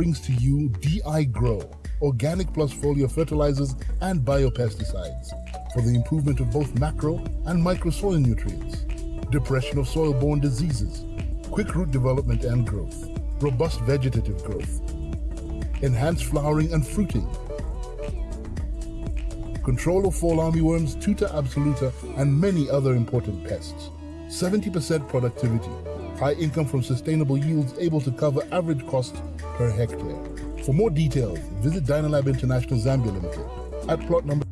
brings to you DI Grow, organic plus foliar fertilizers and biopesticides for the improvement of both macro and micro soil nutrients, depression of soil-borne diseases, quick root development and growth, robust vegetative growth, enhanced flowering and fruiting, control of fall armyworms, tuta absoluta, and many other important pests. 70% productivity, high income from sustainable yields able to cover average costs per hectare. For more details, visit Dynalab International Zambia Limited at plot number.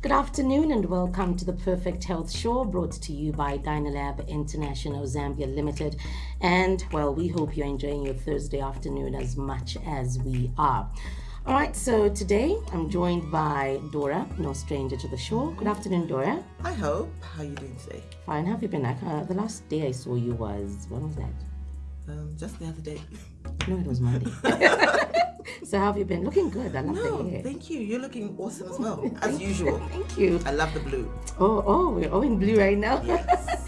Good afternoon and welcome to the Perfect Health Show brought to you by Dynalab International Zambia Limited. And well, we hope you're enjoying your Thursday afternoon as much as we are. All right, so today I'm joined by Dora, no stranger to the show. Good afternoon, Dora. I hope. How are you doing today? Fine. How have you been? Uh, the last day I saw you was when was that? Um, just the other day. No, it was Monday. so how have you been? Looking good. I love No, the hair. thank you. You're looking awesome as well, as usual. Thank you. I love the blue. Oh, oh, we're all in blue right now. Yes.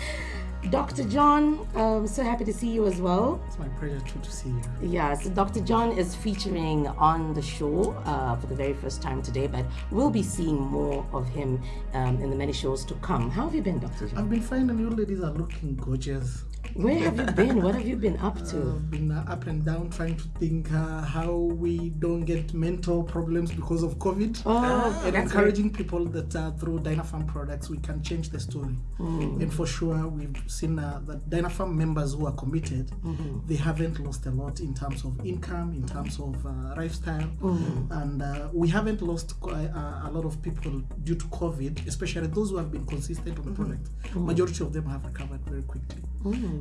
Dr. John, um, so happy to see you as well. It's my pleasure too to see you. Yeah, so Dr. John is featuring on the show uh, for the very first time today, but we'll be seeing more of him um, in the many shows to come. How have you been, Dr. John? I've been fine and you ladies are looking gorgeous. Where have you been? What have you been up to? I've been uh, up and down trying to think uh, how we don't get mental problems because of COVID. Oh, and encouraging people that uh, through Dynapharm products we can change the story. Hmm. And for sure, we've seen uh, that Dynapharm members who are committed, Mm-hmm. they haven't lost a lot in terms of income, in terms of uh, lifestyle, Mm-hmm. and uh, we haven't lost quite, uh, a lot of people due to COVID, especially those who have been consistent on the Mm-hmm. product. Majority of them have recovered very quickly.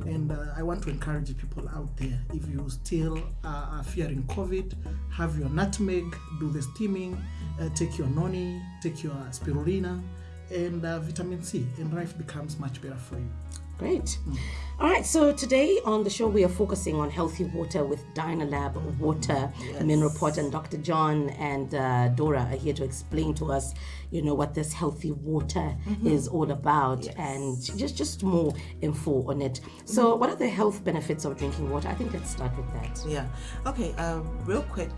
And uh, I want to encourage people out there if you still uh, are fearing COVID, have your nutmeg, do the steaming, uh, take your noni, take your spirulina, and uh, vitamin C, and life becomes much better for you. Great. All right, so today on the show we are focusing on healthy water with Dynalab Water, Mineral Pot, and Dr. John and uh, Dora are here to explain to us, you know, what this healthy water is all about and just just more info on it. So, what are the health benefits of drinking water? I think let's start with that. Yeah. Okay. Uh, real quick,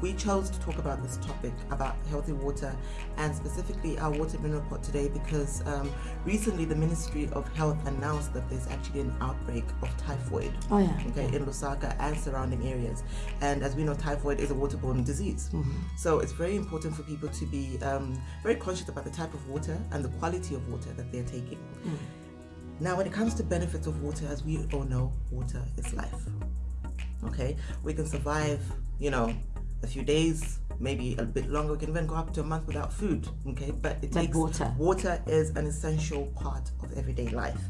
we chose to talk about this topic about healthy water and specifically our water mineral pot today because um, recently the Ministry of Health announced that there's actually an outbreak of typhoid. Oh, yeah. Okay, in Lusaka and surrounding areas, and as we know, typhoid is a waterborne disease. So it's very important for people to be um, very conscious about the type of water and the quality of water that they're taking. Now, when it comes to benefits of water, as we all know, water is life. Okay, we can survive, you know, a few days, maybe a bit longer. We can even go up to a month without food. Okay, but it takes water. Water is an essential part of everyday life.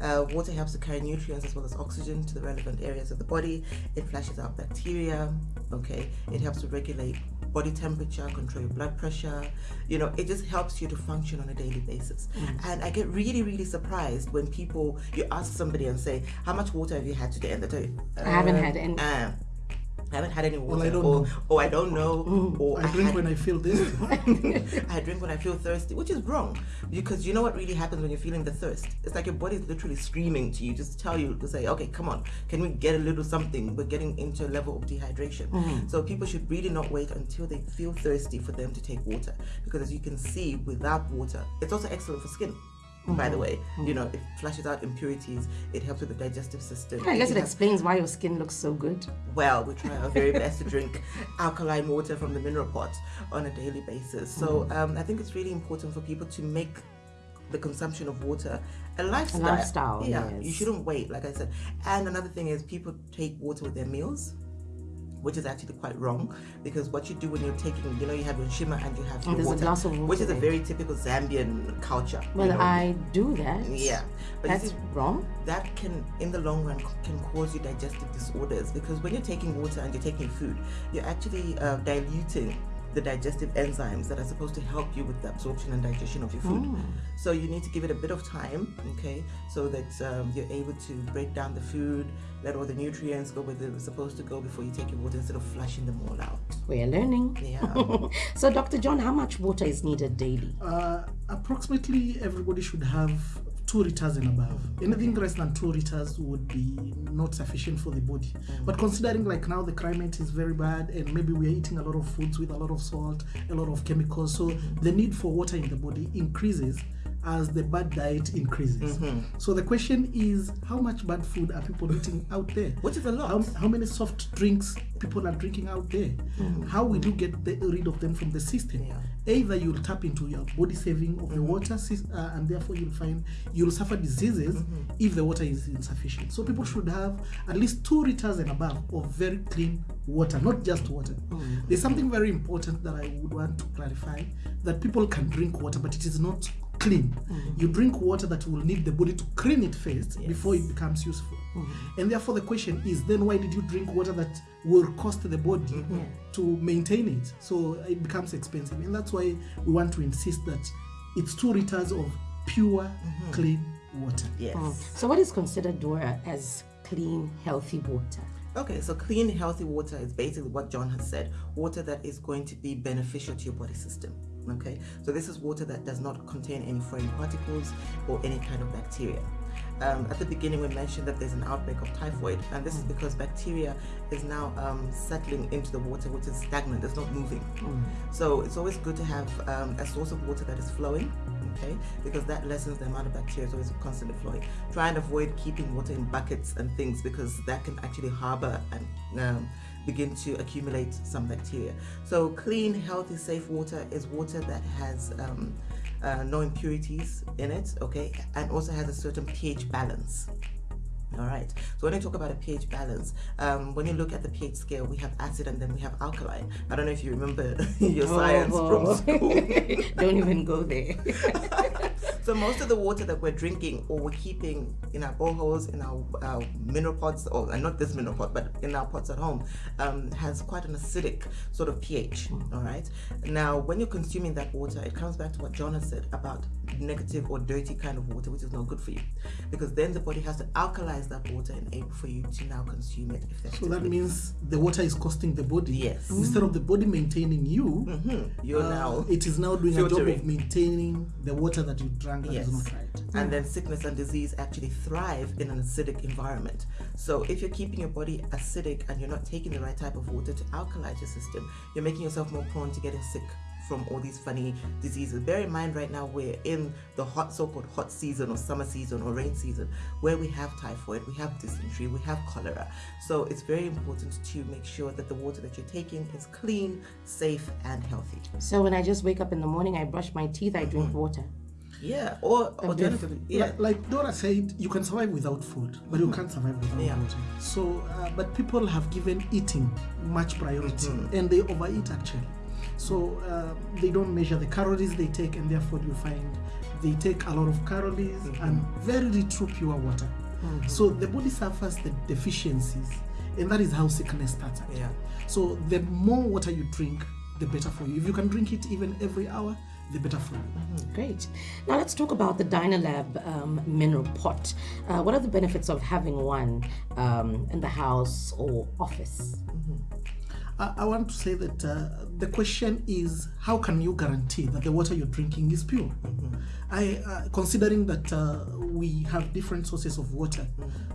Uh, water helps to carry nutrients as well as oxygen to the relevant areas of the body. It flushes out bacteria. Okay, it helps to regulate body temperature, control your blood pressure. You know, it just helps you to function on a daily basis. Mm. And I get really, really surprised when people you ask somebody and say, "How much water have you had today?" And they tell you, I haven't "Um, had any." uh, I haven't had any water, I don't or, know. or I don't know, or I drink had- when I feel this. I drink when I feel thirsty, which is wrong because you know what really happens when you're feeling the thirst? It's like your body's literally screaming to you, just to tell you to say, okay, come on, can we get a little something? We're getting into a level of dehydration. Mm. So people should really not wait until they feel thirsty for them to take water because as you can see, without water, it's also excellent for skin. By the mm-hmm. way, you mm-hmm. know, it flushes out impurities. It helps with the digestive system. I guess it you have- explains why your skin looks so good. well, we try our very best to drink alkaline water from the mineral pot on a daily basis. So mm-hmm. um, I think it's really important for people to make the consumption of water a lifestyle. A lifestyle, yeah. yes. You shouldn't wait, like I said. And another thing is people take water with their meals. Which is actually quite wrong because what you do when you're taking, you know, you have your nshima and you have your water, glass of water which is a very typical Zambian culture. you Well, know. I do that. yeah, but you That's see, wrong. that can in the long run can cause you digestive disorders because when you're taking water and you're taking food you're actually uh, diluting the digestive enzymes that are supposed to help you with the absorption and digestion of your food so you need to give it a bit of time okay so that um, you're able to break down the food let all the nutrients go where they're supposed to go before you take your water instead of flushing them all out We're learning. yeah So, Dr. John, how much water is needed daily? uh, approximately everybody should have two liters and above. Anything less than two liters would be not sufficient for the body. Mm. But considering like now the climate is very bad and maybe we are eating a lot of foods with a lot of salt, a lot of chemicals, so the need for water in the body increases as the bad diet increases. Mm-hmm. So the question is, how much bad food are people eating out there? Which is a lot. How, how many soft drinks people are drinking out there? Mm. How will you get the, rid of them from the system? Yeah. Either you'll tap into your body saving of the mm-hmm. water, uh, and therefore you'll find you'll suffer diseases mm-hmm. if the water is insufficient. So people should have at least two liters and above of very clean water, not just water. Mm. There's something very important that I would want to clarify that people can drink water, but it is not clean. Mm-hmm. You drink water that will need the body to clean it first before it becomes useful. Mm-hmm. And therefore, the question is then why did you drink water that will cost the body to maintain it? So it becomes expensive. And that's why we want to insist that it's two liters of pure, mm-hmm. clean water. Yes. Oh. So, what is considered, Dora, as clean, healthy water? Okay, so clean, healthy water is basically what John has said water that is going to be beneficial to your body system. Okay, so this is water that does not contain any foreign particles or any kind of bacteria. Um, at the beginning, we mentioned that there's an outbreak of typhoid, and this is because bacteria is now um, settling into the water, which is stagnant, it's not moving. So it's always good to have um, a source of water that is flowing, okay, because that lessens the amount of bacteria, so it's always constantly flowing. Try and avoid keeping water in buckets and things because that can actually harbor and um, begin to accumulate some bacteria. So clean, healthy, safe water is water that has um, uh, no impurities in it, okay, and also has a certain pH balance. All right. So when I talk about a pH balance, um, when you look at the pH scale, we have acid and then we have alkaline. I don't know if you remember your science Oh, from school. Don't even go there. So most of the water that we're drinking or we're keeping in our boreholes, in our, our mineral pots, or and not this mineral pot, but in our pots at home, um, has quite an acidic sort of pH. All right. Now, when you're consuming that water, it comes back to what John has said about negative or dirty kind of water, which is not good for you, because then the body has to alkalize that water in able for you to now consume it So that means the water is costing the body. Yes. Instead of the body maintaining you, Mhm. you're uh, now it is now doing a job of maintaining the water that you is Yes. not right. and then mm. sickness and disease actually thrive in an acidic environment. So if you're keeping your body acidic and you're not taking the right type of water to alkalize your system, you're making yourself more prone to getting sick from all these funny diseases. Bear in mind right now we're in the hot so-called hot season or summer season or rain season where we have typhoid, we have dysentery, we have cholera. So it's very important to make sure that the water that you're taking is clean, safe and healthy. So, when I just wake up in the morning, I brush my teeth, I drink mm-hmm. water. Yeah, or alternatively, yeah. Like, like Dora said, you can survive without food, but you can't survive without Yeah. water. So, uh, but people have given eating much priority, Mm-hmm. and they overeat actually. So uh, they don't measure the calories they take, and therefore you find they take a lot of calories Mm-hmm. and very little pure water. So the body suffers the deficiencies, and that is how sickness starts. actually. Yeah. So the more water you drink, the better for you. If you can drink it even every hour, the better for you. Great. Now let's talk about the Dynalab um, mineral pot. Uh, what are the benefits of having one um, in the house or office? I, I want to say that uh, the question is how can you guarantee that the water you're drinking is pure? I, uh, considering that uh, we have different sources of water,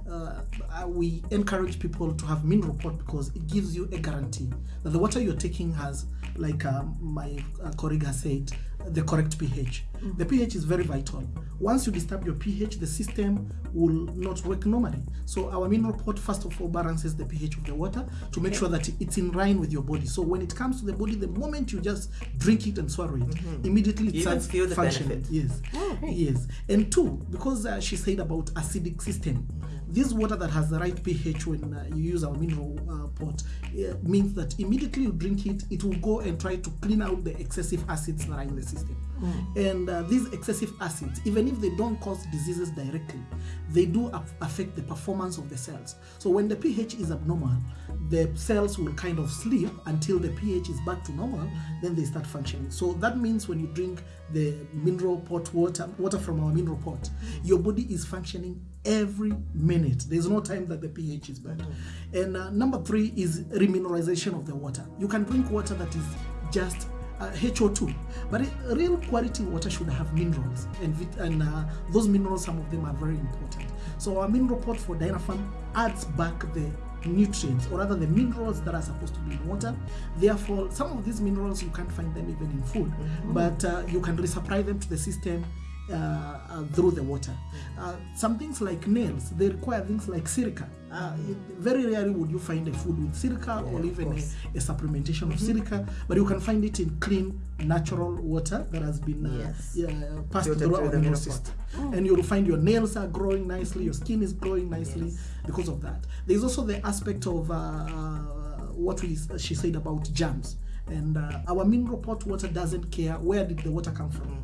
uh, uh, we encourage people to have mineral pot because it gives you a guarantee that the water you're taking has, like my colleague has said, the correct pH. The pH is very vital. Once you disturb your pH, the system will not work normally. So our mineral pot first of all balances the pH of the water to make sure that it's in line with your body. So when it comes to the body, the moment you just drink it and swallow it, immediately it starts feel the functioning. benefit. Yes. Oh. Yes. And two, because uh, she said about acidic system, this water that has the right pH when uh, you use our mineral uh, pot uh, means that immediately you drink it, it will go and try to clean out the excessive acids that are in the system. And uh, these excessive acids, even if they don't cause diseases directly, they do af- affect the performance of the cells. So when the pH is abnormal, the cells will kind of sleep until the pH is back to normal, then they start functioning. So that means when you drink the mineral pot water, water from our mineral pot, your body is functioning every minute. There's no time that the pH is bad. And uh, number three is remineralization of the water. You can drink water that is just uh, HO2. But it, real quality water should have minerals, and, vit- and uh, those minerals, some of them are very important. So our mineral pot for Dynapharm adds back the nutrients or rather the minerals that are supposed to be in water therefore some of these minerals you can't find them even in food but uh, you can resupply them to the system uh, uh, through the water. Uh, some things like nails, they require things like silica. Uh, it- very rarely would you find a food with silica or even a, a supplementation of silica, but you can find it in clean, natural water that has been uh, Yes. yeah, passed through through the mineral mineral pot. system. And you'll find your nails are growing nicely, your skin is growing nicely because of that. There's also the aspect of uh, uh, what we she said about germs. And uh, our mineral pot water doesn't care where did the water come from.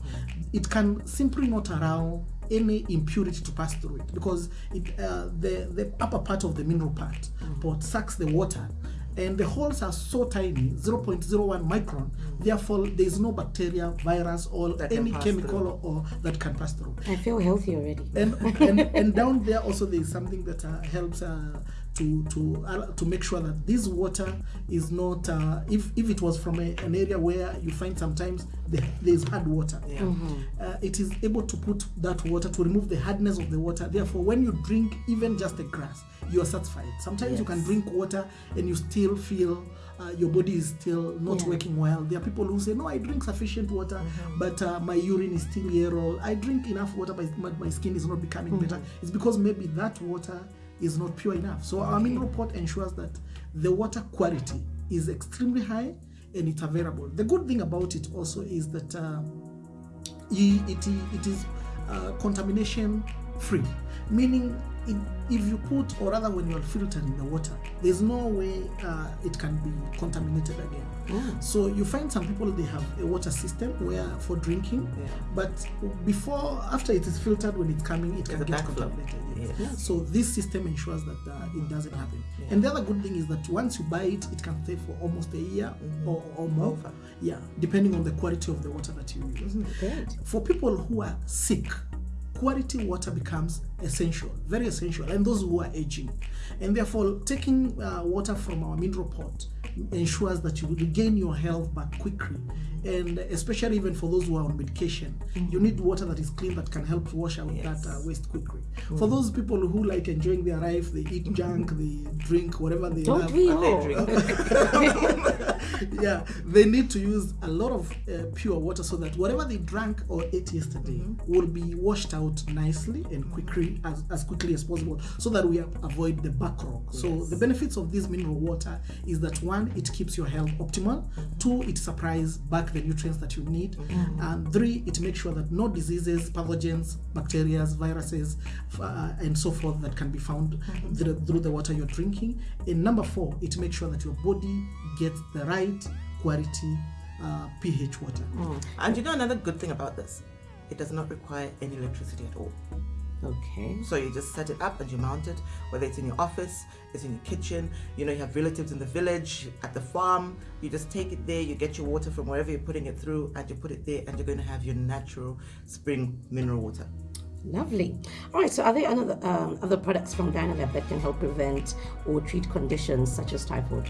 It can simply not allow any impurity to pass through it because it uh, the the upper part of the mineral part pot sucks the water and the holes are so tiny 0.01 micron therefore there is no bacteria virus or That any chemical or, or that can pass through. I feel healthy already. and and, and down there also there is something that uh, helps uh, to to uh, to make sure that this water is not uh, if if it was from a, an area where you find sometimes the, there is hard water Yeah. uh, it is able to put that water to remove the hardness of the water therefore when you drink even just a grass you are satisfied sometimes you can drink water and you still feel uh, your body is still not Yeah. working well. There are people who say, "No, I drink sufficient water, but uh, my urine is still yellow. I drink enough water, but my, my skin is not becoming better." It's because maybe that water is not pure enough. So our mineral pot ensures that the water quality is extremely high and it's available. The good thing about it also is that. Uh, i- it, it is uh, contamination free meaning it, if you put or rather when you're filtering the water there's no way uh, it can be contaminated again so you find some people they have a water system where for drinking Yeah. but before after it is filtered when it's coming it can a get contaminated yes. Yes. so this system ensures that uh, it doesn't happen and the other good thing is that once you buy it it can stay for almost a year or, or more Over. yeah depending on the quality of the water that you use Great. for people who are sick quality water becomes essential very essential and those who are aging. And therefore taking uh, water from our mineral pot ensures that you regain your health back quickly. And especially even for those who are on medication you need water that is clean that can help wash out that uh, waste quickly. For those people who like enjoying their life they eat junk they drink whatever they Don't love we all? yeah, they need to use a lot of uh, pure water so that whatever they drank or ate yesterday will be washed out nicely and quickly as, as quickly as possible so that we avoid the back rock. So the benefits of this mineral water is that one, it keeps your health optimal. Two, it supplies back the nutrients that you need. And three, it makes sure that no diseases, pathogens, bacteria, viruses, uh, and so forth that can be found through, through the water you're drinking. And number four, it makes sure that your body gets the right quality uh, pH water. And you know another good thing about this? It does not require any electricity at all. Okay. So you just set it up and you mount it, whether it's in your office, it's in your kitchen, you know, you have relatives in the village, at the farm, you just take it there, you get your water from wherever you're putting it through, and you put it there, and you're going to have your natural spring mineral water. Lovely. All right. So, are there another um, other products from Dynalab that can help prevent or treat conditions such as typhoid?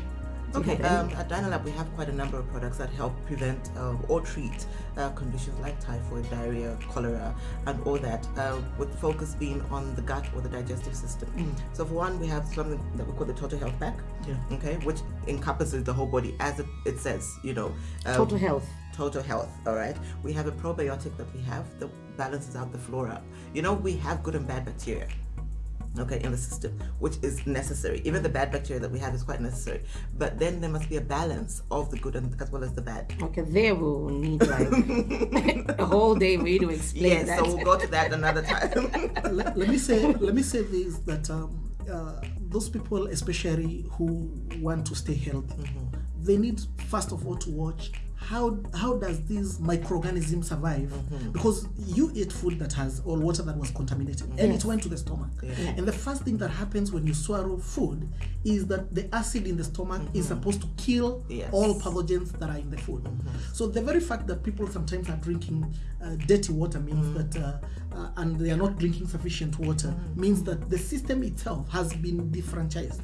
Okay, um, at Dynalab we have quite a number of products that help prevent uh, or treat uh, conditions like typhoid, diarrhea, cholera, and all that, uh, with focus being on the gut or the digestive system. So for one, we have something that we call the Total Health Pack, Yeah. okay, which encompasses the whole body as it, it says, you know. um, Total health. total health all right we have a probiotic that we have that balances out the flora you know we have good and bad bacteria okay in the system which is necessary. Even the bad bacteria that we have is quite necessary. But then there must be a balance of the good and as well as the bad. Okay, there we'll need like a whole day for you to explain yes that. so we'll go to that another time. Let, let me say let me say this that um, uh, those people especially who want to stay healthy they need first of all to watch how how does this microorganism survive? Because you eat food that has or water that was contaminated and it went to the stomach. And the first thing that happens when you swallow food is that the acid in the stomach is supposed to kill Yes. all pathogens that are in the food. So the very fact that people sometimes are drinking uh, dirty water means that uh, uh, and they are not drinking sufficient water means that the system itself has been defranchised.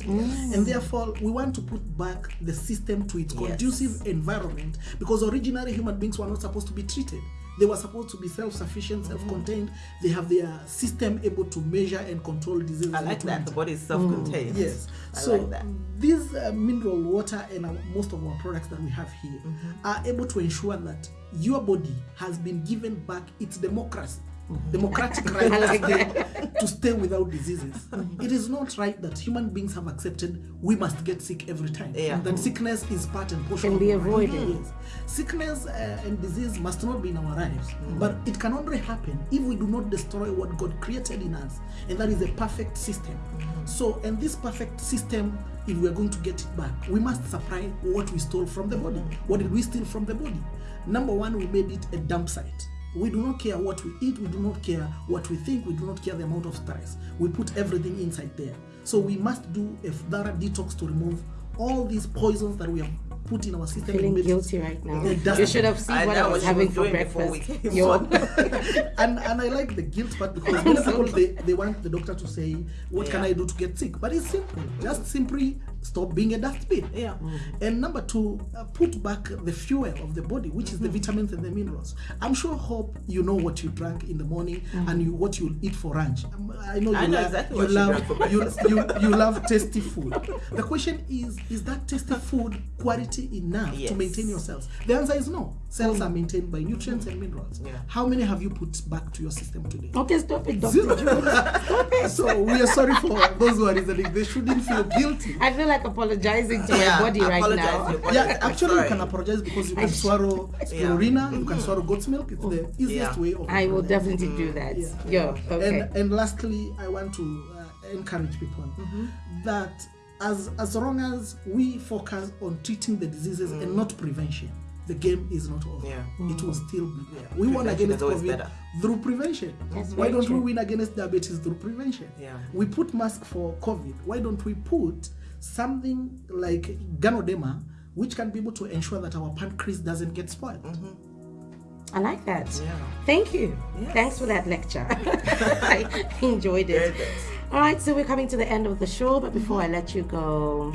And therefore we want to put back the system to its Yes. conducive environment because originally human beings were not supposed to be treated they were supposed to be self-sufficient self-contained they have their system able to measure and control diseases I like that. The body is self-contained. Yes. I so like these uh, mineral water and our, most of our products that we have here Mm-hmm. are able to ensure that your body has been given back its democracy. Democratic right to, stay, to stay without diseases. It is not right that human beings have accepted we must get sick every time. Yeah. That sickness is part and portion Can of be avoided. Yes. Sickness uh, and disease must not be in our lives, Mm-hmm. but it can only happen if we do not destroy what God created in us, and that is a perfect system. Mm-hmm. So, and this perfect system, if we are going to get it back, we must supply what we stole from the body. What did we steal from the body? Number one, we made it a dump site. We do not care what we eat, we do not care what we think, we do not care the amount of stress. We put everything inside there. So we must do a thorough detox to remove all these poisons that we have put in our system. Feeling guilty right now. It You should have seen I what I was having was for doing before we breakfast. Yo. and and I like the guilt part because many people they, they want the doctor to say what can I do to get sick, but it's simple. Just simply stop being a dustbin. Yeah. And number two, uh, put back the fuel of the body, which is the vitamins and the minerals. I'm sure, hope you know what you drank in the morning and you what you eat for lunch. Um, I know you I know love exactly you love you, you you love tasty food. The question is, is that tasty food quality enough Yes. to maintain your cells? The answer is no. Cells are maintained by nutrients and minerals. Yeah. How many have you put back to your system today? Okay, stop it, Dr. Stop it. So we are sorry for those who are listening. They shouldn't feel guilty. I feel like apologizing to Yeah, my body right now. body. Yeah, actually, you can apologize because you can swallow spirulina, you can swallow goat's milk. It's the easiest Yeah. way of. I will apologizing. definitely do that. Yeah. Yo, okay. And and lastly, I want to uh, encourage people mm-hmm. that as as long as we focus on treating the diseases and not prevention, the game is not over. Yeah. It will mm. still be there. We won against COVID better. through prevention. That's Why don't true. we win against diabetes through prevention? Yeah. We put mask for COVID. Why don't we put something like Ganoderma, which can be able to ensure that our pancreas doesn't get spoiled? Mm-hmm. I like that. Yeah. Thank you. Yes. Thanks for that lecture. I enjoyed it. All right, so we're coming to the end of the show, but before mm-hmm. I let you go,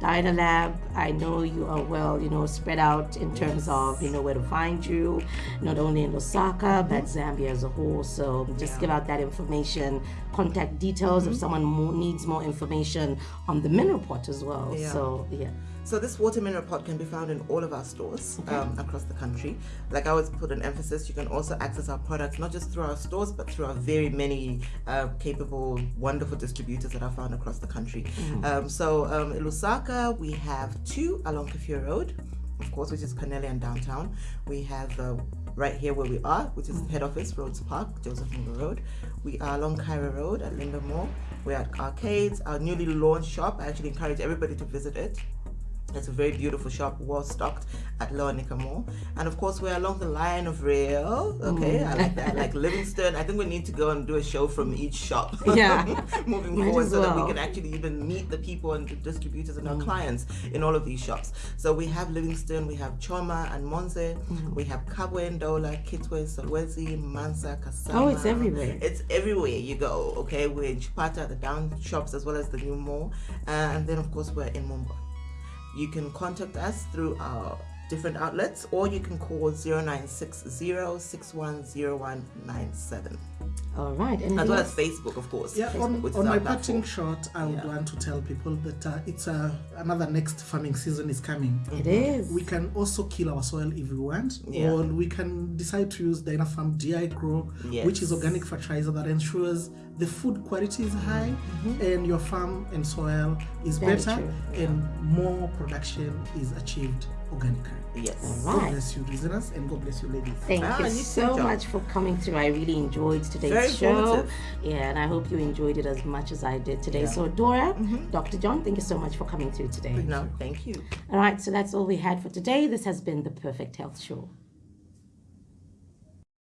Dynalab, I know you are well, you know, spread out in terms of, you know, where to find you, not only in Lusaka, but Zambia as a whole. So just Yeah. give out that information, contact details if mm-hmm. someone more, needs more information on the mineral pot as well. Yeah. So, yeah. So this water mineral pot can be found in all of our stores um, across the country. Like I always put an emphasis, you can also access our products not just through our stores, but through our very many uh, capable, wonderful distributors that are found across the country. Um, so um, in Lusaka, we have two along Kafue Road, of course, which is Cornelian downtown. We have uh, right here where we are, which is head office, Rhodes Park, Joseph Munger Road. We are along Cairo Road at Linda Mall. We're at Arcades, our newly launched shop. I actually encourage everybody to visit it. It's a very beautiful shop, well stocked at Lower Mall. And of course, we're along the line of rail. Okay, I like that. Like Livingstone. I think we need to go and do a show from each shop. Yeah. Moving Might forward, so that we can actually even meet the people and the distributors and our clients in all of these shops. So we have Livingstone, we have Choma and Monze, we have Kabwe and Ndola, Kitwe, Solwezi, Mansa, Kasama. Oh, it's everywhere. It's everywhere you go. Okay, we're in Chipata, the down shops, as well as the new mall. Uh, and then, of course, we're in Mumba. You can contact us through our different outlets or you can call 0960-610197 All right. Anything as well as Facebook of course Yeah, Facebook, on, on my platform. parting shot, I would Yeah. want to tell people that uh, it's uh, another next farming season is coming. It is. We can also kill our soil if we want, Yeah. or we can decide to use Dynapharm DI Grow, which is organic fertilizer that ensures the food quality is high and your farm and soil is Very better true. and more production is achieved organically. yes All God bless you, listeners, and God bless you, ladies. Thank Ah, you you so much for coming through. I really enjoyed today's Very show. Yeah, and I hope you enjoyed it as much as I did today. Yeah. So, Dora, Mm-hmm. Dr. John, thank you so much for coming through today. no thank you All right, so that's all we had for today. This has been the Perfect Health Show.